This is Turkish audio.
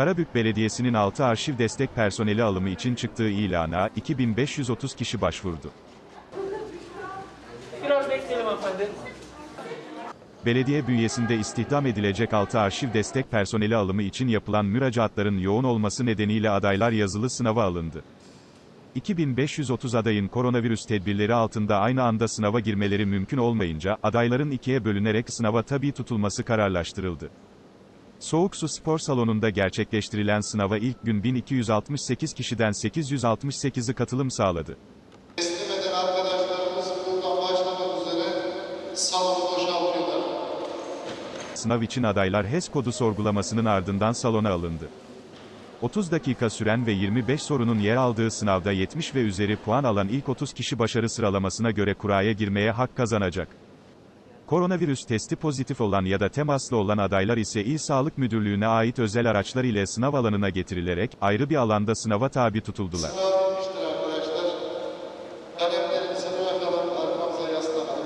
Karabük Belediyesi'nin 6 arşiv destek personeli alımı için çıktığı ilana 2530 kişi başvurdu. Biraz bekleyelim hanımefendi. Belediye bünyesinde istihdam edilecek 6 arşiv destek personeli alımı için yapılan müracaatların yoğun olması nedeniyle adaylar yazılı sınava alındı. 2530 adayın koronavirüs tedbirleri altında aynı anda sınava girmeleri mümkün olmayınca, adayların ikiye bölünerek sınava tabi tutulması kararlaştırıldı. Soğuk Su Spor Salonu'nda gerçekleştirilen sınava ilk gün 1268 kişiden 868'i katılım sağladı. Teslim eden arkadaşlarımız buradan başlamak üzere salonu boşaltıyorlar. Sınav için adaylar HES kodu sorgulamasının ardından salona alındı. 30 dakika süren ve 25 sorunun yer aldığı sınavda 70 ve üzeri puan alan ilk 30 kişi başarı sıralamasına göre kuraya girmeye hak kazanacak. Koronavirüs testi pozitif olan ya da temaslı olan adaylar ise İl Sağlık Müdürlüğü'ne ait özel araçlar ile sınav alanına getirilerek, ayrı bir alanda sınava tabi tutuldular. Sınav bitmiştir arkadaşlar. Kalemlerimizi bırakalım, arkamıza yaslanarak.